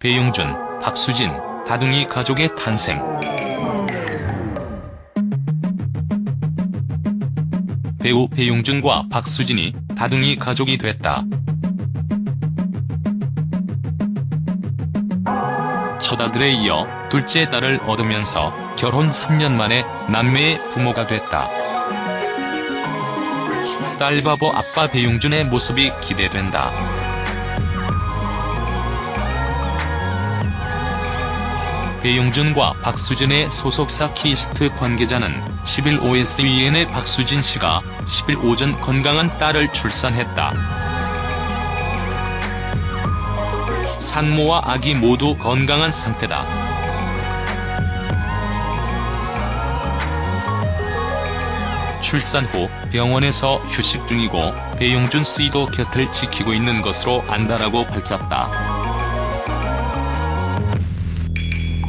배용준, 박수진, 다둥이 가족의 탄생. 배우 배용준과 박수진이 다둥이 가족이 됐다. 첫 아들에 이어 둘째 딸을 얻으면서 결혼 3년 만에 남매의 부모가 됐다. 딸바보 아빠 배용준의 모습이 기대된다. 배용준과 박수진의 소속사 키이스트 관계자는 10일 OSEN에 박수진 씨가 10일 오전 건강한 딸을 출산했다. 산모와 아기 모두 건강한 상태다. 출산 후 병원에서 휴식 중이고 배용준 씨도 곁을 지키고 있는 것으로 안다라고 밝혔다.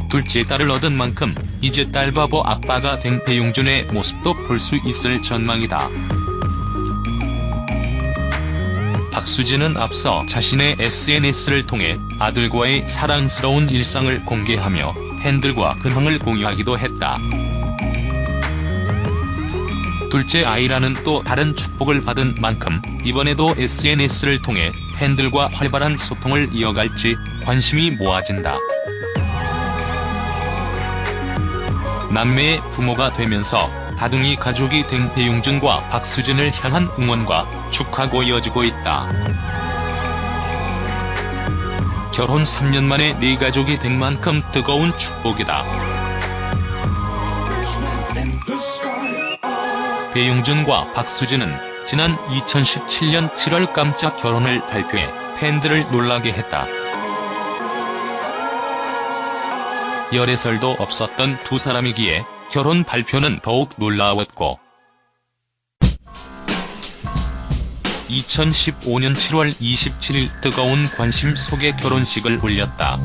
둘째 딸을 얻은 만큼 이제 딸바보 아빠가 된 배용준의 모습도 볼 수 있을 전망이다. 박수진은 앞서 자신의 SNS를 통해 아들과의 사랑스러운 일상을 공개하며 팬들과 근황을 공유하기도 했다. 둘째 아이라는 또 다른 축복을 받은 만큼 이번에도 SNS를 통해 팬들과 활발한 소통을 이어갈지 관심이 모아진다. 남매의 부모가 되면서 다둥이 가족이 된 배용준과 박수진을 향한 응원과 축하고 이어지고 있다. 결혼 3년 만에 네 가족이 된 만큼 뜨거운 축복이다. 배용준과 박수진은 지난 2017년 7월 깜짝 결혼을 발표해 팬들을 놀라게 했다. 열애설도 없었던 두 사람이기에 결혼 발표는 더욱 놀라웠고 2015년 7월 27일 뜨거운 관심 속에 결혼식을 올렸다.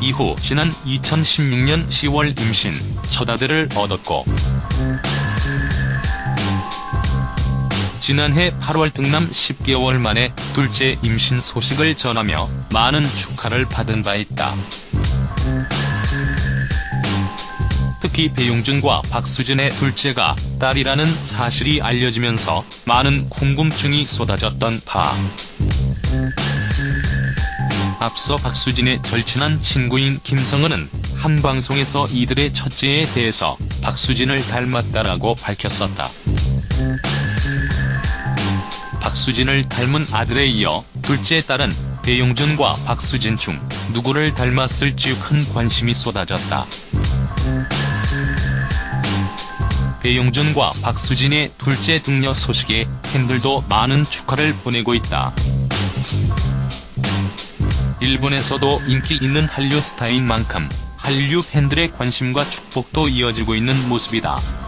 이후 지난 2016년 10월 임신, 첫 아들을 얻었고 지난해 8월 등남 10개월 만에 둘째 임신 소식을 전하며 많은 축하를 받은 바 있다. 특히 배용준과 박수진의 둘째가 딸이라는 사실이 알려지면서 많은 궁금증이 쏟아졌던 바. 앞서 박수진의 절친한 친구인 김성은은 한 방송에서 이들의 첫째에 대해서 박수진을 닮았다라고 밝혔었다. 박수진을 닮은 아들에 이어 둘째 딸은 배용준과 박수진 중 누구를 닮았을지 큰 관심이 쏟아졌다. 배용준과 박수진의 둘째 등려 소식에 팬들도 많은 축하를 보내고 있다. 일본에서도 인기 있는 한류 스타인 만큼 한류 팬들의 관심과 축복도 이어지고 있는 모습이다.